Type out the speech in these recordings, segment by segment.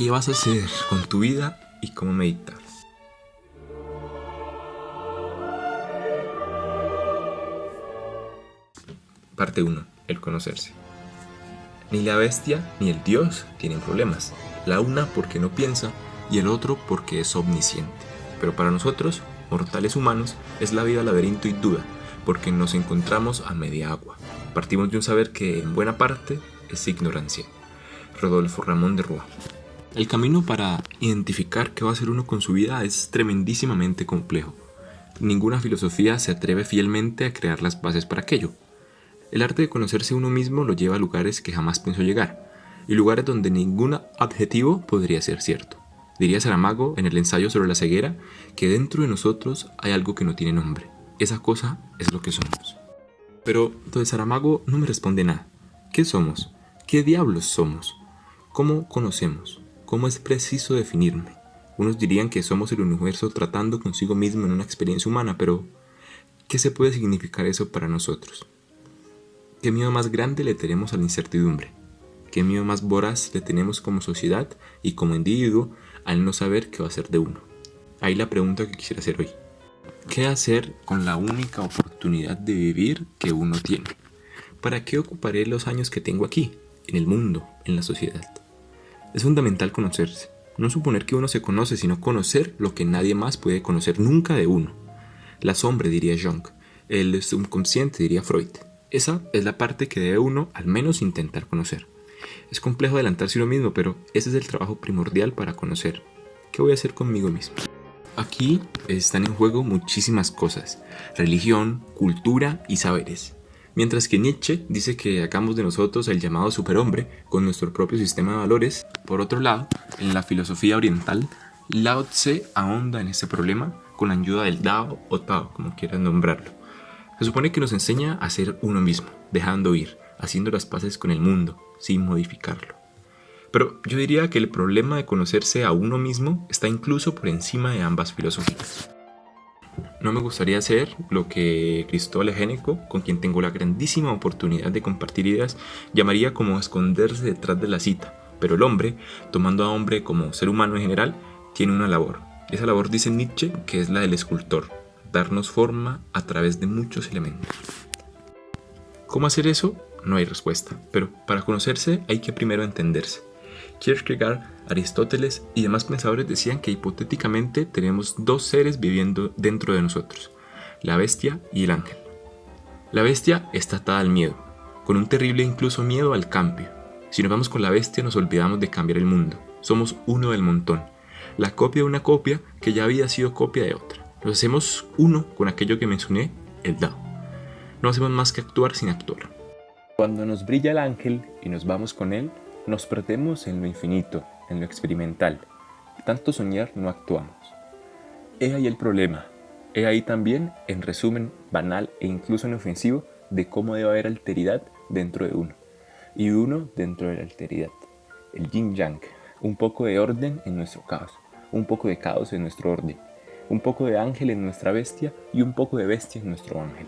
¿Qué vas a hacer con tu vida y cómo meditar? Parte 1. El conocerse. Ni la bestia ni el dios tienen problemas. La una porque no piensa y el otro porque es omnisciente. Pero para nosotros, mortales humanos, es la vida laberinto y duda, porque nos encontramos a media agua. Partimos de un saber que en buena parte es ignorancia. Rodolfo Ramón de Rúa. El camino para identificar qué va a hacer uno con su vida es tremendísimamente complejo. Ninguna filosofía se atreve fielmente a crear las bases para aquello. El arte de conocerse uno mismo lo lleva a lugares que jamás pensó llegar, y lugares donde ningún adjetivo podría ser cierto. Diría Saramago en el ensayo sobre la ceguera que dentro de nosotros hay algo que no tiene nombre. Esa cosa es lo que somos. Pero de Saramago no me responde nada. ¿Qué somos? ¿Qué diablos somos? ¿Cómo conocemos? ¿Cómo es preciso definirme? Unos dirían que somos el universo tratando consigo mismo en una experiencia humana, pero ¿qué se puede significar eso para nosotros? ¿Qué miedo más grande le tenemos a la incertidumbre? ¿Qué miedo más voraz le tenemos como sociedad y como individuo al no saber qué va a ser de uno? Ahí la pregunta que quisiera hacer hoy. ¿Qué hacer con la única oportunidad de vivir que uno tiene? ¿Para qué ocuparé los años que tengo aquí, en el mundo, en la sociedad? Es fundamental conocerse. No suponer que uno se conoce, sino conocer lo que nadie más puede conocer nunca de uno. La sombra, diría Jung. El subconsciente, diría Freud. Esa es la parte que debe uno al menos intentar conocer. Es complejo adelantarse uno mismo, pero ese es el trabajo primordial para conocer. ¿Qué voy a hacer conmigo mismo? Aquí están en juego muchísimas cosas, religión, cultura y saberes. Mientras que Nietzsche dice que hagamos de nosotros el llamado superhombre con nuestro propio sistema de valores, por otro lado, en la filosofía oriental, Lao Tse ahonda en ese problema con la ayuda del Dao o Tao, como quieran nombrarlo. Se supone que nos enseña a ser uno mismo, dejando ir, haciendo las paces con el mundo, sin modificarlo. Pero yo diría que el problema de conocerse a uno mismo está incluso por encima de ambas filosofías. No me gustaría hacer lo que Cristóbal Egénico, con quien tengo la grandísima oportunidad de compartir ideas, llamaría como esconderse detrás de la cita, pero el hombre, tomando a hombre como ser humano en general, tiene una labor. Esa labor dice Nietzsche que es la del escultor, darnos forma a través de muchos elementos. ¿Cómo hacer eso? No hay respuesta, pero para conocerse hay que primero entenderse. Kierkegaard, Aristóteles y demás pensadores decían que hipotéticamente tenemos dos seres viviendo dentro de nosotros, la bestia y el ángel. La bestia está atada al miedo, con un terrible incluso miedo al cambio. Si nos vamos con la bestia nos olvidamos de cambiar el mundo, somos uno del montón, la copia de una copia que ya había sido copia de otra. Nos hacemos uno con aquello que mencioné, el Dao. No hacemos más que actuar sin actuar. Cuando nos brilla el ángel y nos vamos con él, nos perdemos en lo infinito, en lo experimental. Tanto soñar no actuamos. He ahí el problema. He ahí también, en resumen banal e incluso inofensivo, de cómo debe haber alteridad dentro de uno. Y uno dentro de la alteridad. El yin yang. Un poco de orden en nuestro caos. Un poco de caos en nuestro orden. Un poco de ángel en nuestra bestia y un poco de bestia en nuestro ángel.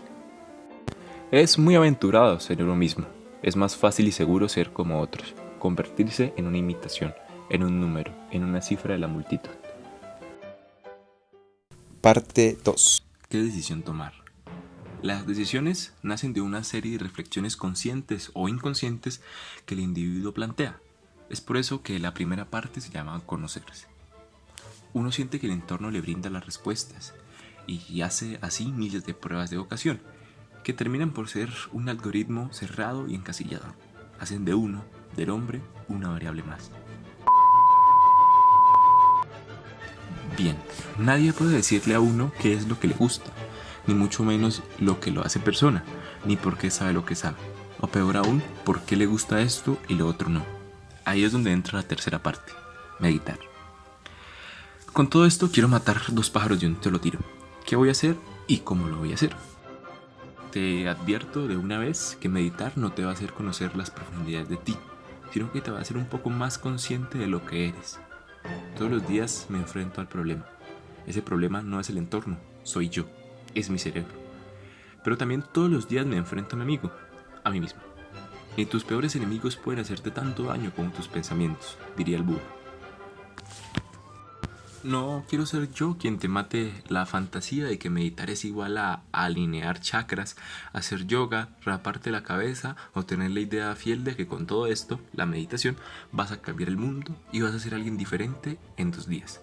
Es muy aventurado ser uno mismo. Es más fácil y seguro ser como otros convertirse en una imitación, en un número, en una cifra de la multitud. Parte 2. ¿Qué decisión tomar? Las decisiones nacen de una serie de reflexiones conscientes o inconscientes que el individuo plantea. Es por eso que la primera parte se llama conocerse. Uno siente que el entorno le brinda las respuestas y hace así miles de pruebas de vocación, que terminan por ser un algoritmo cerrado y encasillado. Hacen de uno del hombre una variable más. Bien, nadie puede decirle a uno qué es lo que le gusta, ni mucho menos lo que lo hace persona, ni por qué sabe lo que sabe, o peor aún, por qué le gusta esto y lo otro no. Ahí es donde entra la tercera parte, meditar. Con todo esto quiero matar dos pájaros de un solo tiro. ¿Qué voy a hacer y cómo lo voy a hacer? Te advierto de una vez que meditar no te va a hacer conocer las profundidades de ti, sino que te va a hacer un poco más consciente de lo que eres. Todos los días me enfrento al problema. Ese problema no es el entorno, soy yo, es mi cerebro. Pero también todos los días me enfrento a mi amigo, a mí mismo. Ni tus peores enemigos pueden hacerte tanto daño como tus pensamientos, diría el Buda. No quiero ser yo quien te mate la fantasía de que meditar es igual a, alinear chakras, hacer yoga, raparte la cabeza o tener la idea fiel de que con todo esto, la meditación, vas a cambiar el mundo y vas a ser alguien diferente en dos días.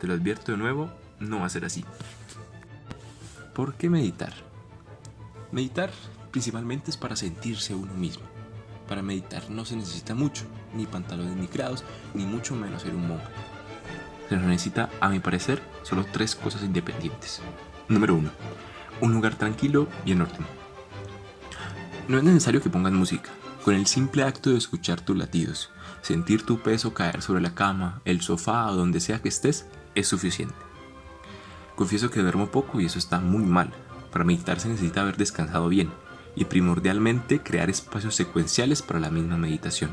Te lo advierto de nuevo, no va a ser así. ¿Por qué meditar? Meditar principalmente es para sentirse uno mismo. Para meditar no se necesita mucho, ni pantalones ni grados, ni mucho menos ser un monje se necesita, a mi parecer, solo tres cosas independientes. Número 1. Un lugar tranquilo y en orden. No es necesario que pongas música. Con el simple acto de escuchar tus latidos, sentir tu peso caer sobre la cama, el sofá o donde sea que estés, es suficiente. Confieso que duermo poco y eso está muy mal. Para meditar se necesita haber descansado bien y primordialmente crear espacios secuenciales para la misma meditación.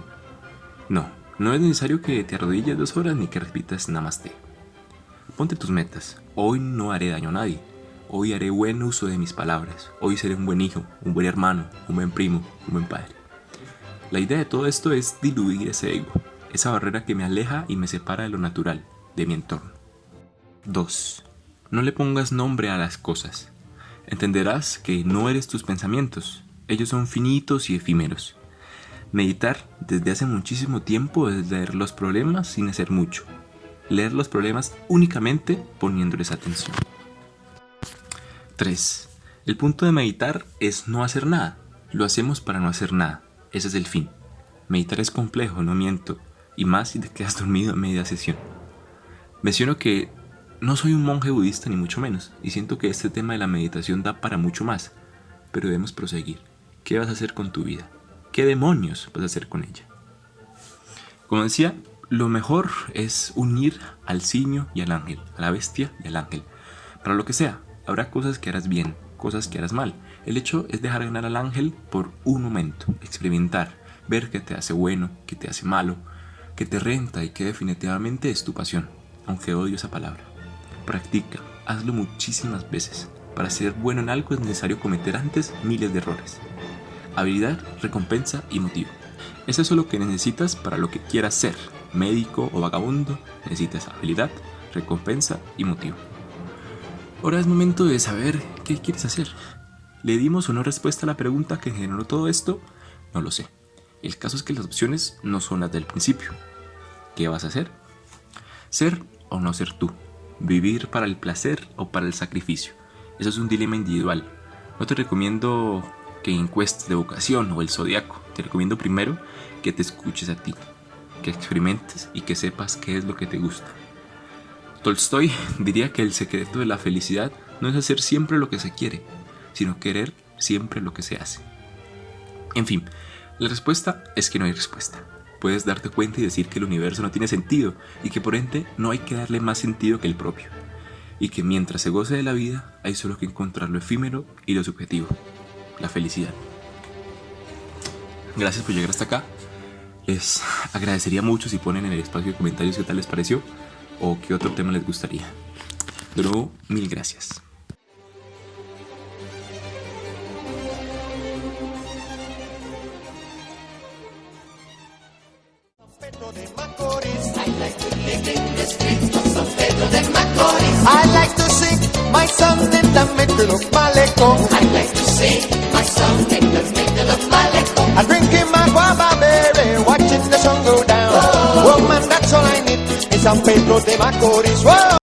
No, no es necesario que te arrodilles dos horas ni que repitas namaste. Ponte tus metas. Hoy no haré daño a nadie. Hoy haré buen uso de mis palabras. Hoy seré un buen hijo, un buen hermano, un buen primo, un buen padre. La idea de todo esto es diluir ese ego, esa barrera que me aleja y me separa de lo natural, de mi entorno. 2. No le pongas nombre a las cosas. Entenderás que no eres tus pensamientos. Ellos son finitos y efímeros. Meditar desde hace muchísimo tiempo es leer los problemas sin hacer mucho. Leer los problemas únicamente poniéndoles atención. 3. El punto de meditar es no hacer nada. Lo hacemos para no hacer nada. Ese es el fin. Meditar es complejo, no miento, y más si te quedas dormido a media sesión. Menciono que no soy un monje budista ni mucho menos, y siento que este tema de la meditación da para mucho más, pero debemos proseguir. ¿Qué vas a hacer con tu vida? ¿Qué demonios vas a hacer con ella? Como decía, lo mejor es unir al simio y al ángel, a la bestia y al ángel. Para lo que sea, habrá cosas que harás bien, cosas que harás mal. El hecho es dejar ganar al ángel por un momento, experimentar, ver qué te hace bueno, qué te hace malo, qué te renta y qué definitivamente es tu pasión, aunque odio esa palabra. Practica, hazlo muchísimas veces. Para ser bueno en algo es necesario cometer antes miles de errores habilidad, recompensa y motivo. Es eso lo que necesitas para lo que quieras ser, médico o vagabundo, necesitas habilidad, recompensa y motivo. Ahora es momento de saber qué quieres hacer. ¿Le dimos no respuesta a la pregunta que generó todo esto? No lo sé. El caso es que las opciones no son las del principio. ¿Qué vas a hacer? Ser o no ser tú. Vivir para el placer o para el sacrificio. Eso es un dilema individual. No te recomiendo que encuestes de vocación o el zodiaco. Te recomiendo primero que te escuches a ti, que experimentes y que sepas qué es lo que te gusta. Tolstoy diría que el secreto de la felicidad no es hacer siempre lo que se quiere, sino querer siempre lo que se hace. En fin, la respuesta es que no hay respuesta. Puedes darte cuenta y decir que el universo no tiene sentido y que por ende no hay que darle más sentido que el propio. Y que mientras se goce de la vida hay solo que encontrar lo efímero y lo subjetivo la felicidad. Gracias por llegar hasta acá. Les agradecería mucho si ponen en el espacio de comentarios qué tal les pareció o qué otro tema les gustaría. De nuevo, mil gracias. I like to sing my song in the middle of Malecón. I like to sing my song in the middle of Malecón. I'm drinking my guava berry, watching the sun go down. Oh. Woman, that's all I need. It's San Pedro de Macorís. Whoa.